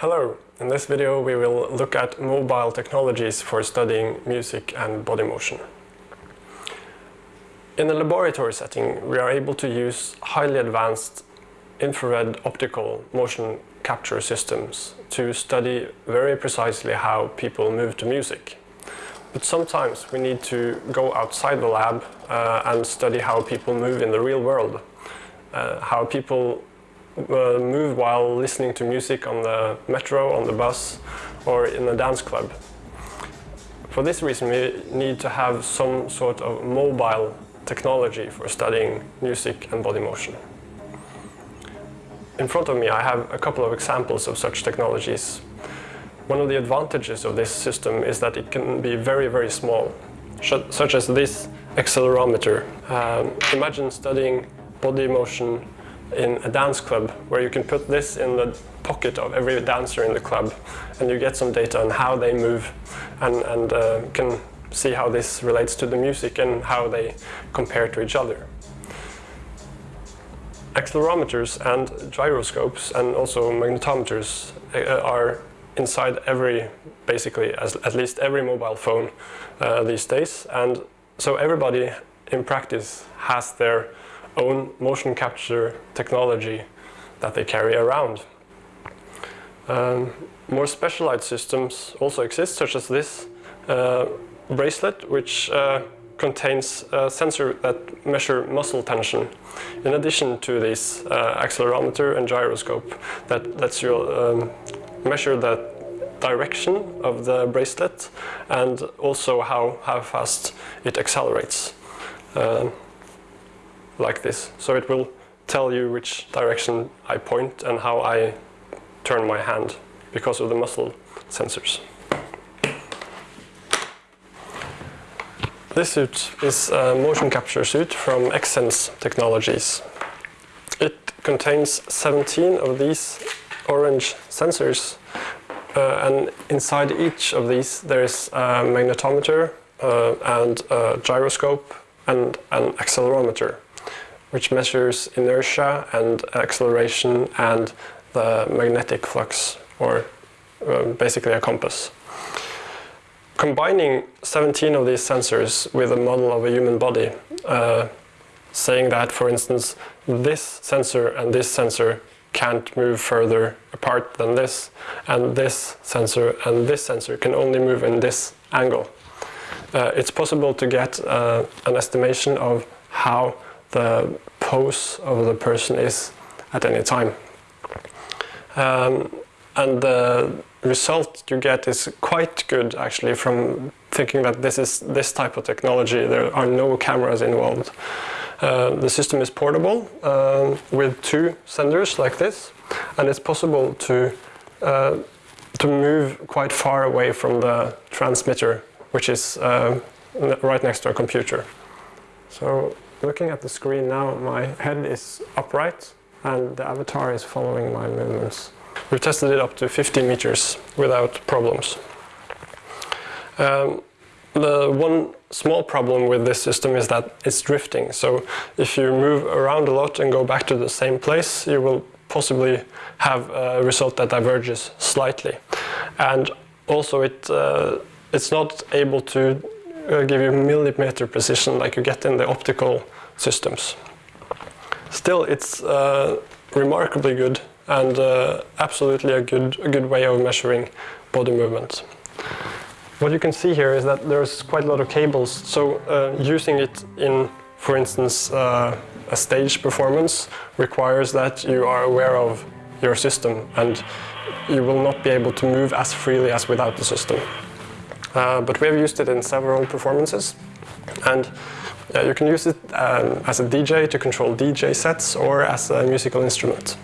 Hello, in this video we will look at mobile technologies for studying music and body motion. In a laboratory setting we are able to use highly advanced infrared optical motion capture systems to study very precisely how people move to music. But sometimes we need to go outside the lab uh, and study how people move in the real world. Uh, how people uh, move while listening to music on the metro, on the bus or in a dance club. For this reason we need to have some sort of mobile technology for studying music and body motion. In front of me I have a couple of examples of such technologies. One of the advantages of this system is that it can be very, very small, such as this accelerometer. Um, imagine studying body motion in a dance club where you can put this in the pocket of every dancer in the club and you get some data on how they move and, and uh, can see how this relates to the music and how they compare to each other. Accelerometers and gyroscopes and also magnetometers uh, are inside every, basically as, at least every mobile phone uh, these days and so everybody in practice has their own motion capture technology that they carry around. Um, more specialized systems also exist, such as this uh, bracelet, which uh, contains a sensor that measure muscle tension, in addition to this uh, accelerometer and gyroscope that lets you um, measure the direction of the bracelet and also how, how fast it accelerates. Like this. So it will tell you which direction I point and how I turn my hand because of the muscle sensors. This suit is a motion capture suit from Xsens Technologies. It contains 17 of these orange sensors uh, and inside each of these there is a magnetometer uh, and a gyroscope and an accelerometer which measures inertia and acceleration and the magnetic flux, or uh, basically a compass. Combining 17 of these sensors with a model of a human body, uh, saying that, for instance, this sensor and this sensor can't move further apart than this, and this sensor and this sensor can only move in this angle. Uh, it's possible to get uh, an estimation of how the pose of the person is at any time. Um, and the result you get is quite good actually from thinking that this is this type of technology. There are no cameras involved. Uh, the system is portable uh, with two senders like this and it's possible to uh, to move quite far away from the transmitter which is uh, right next to a computer. So Looking at the screen now, my head is upright and the avatar is following my movements. We've tested it up to 50 meters without problems. Um, the one small problem with this system is that it's drifting. So if you move around a lot and go back to the same place, you will possibly have a result that diverges slightly. And also it, uh, it's not able to uh, give you millimeter precision like you get in the optical systems. Still, it's uh, remarkably good and uh, absolutely a good, a good way of measuring body movement. What you can see here is that there's quite a lot of cables, so uh, using it in, for instance, uh, a stage performance requires that you are aware of your system and you will not be able to move as freely as without the system. Uh, but we have used it in several performances and uh, you can use it um, as a DJ to control DJ sets or as a musical instrument.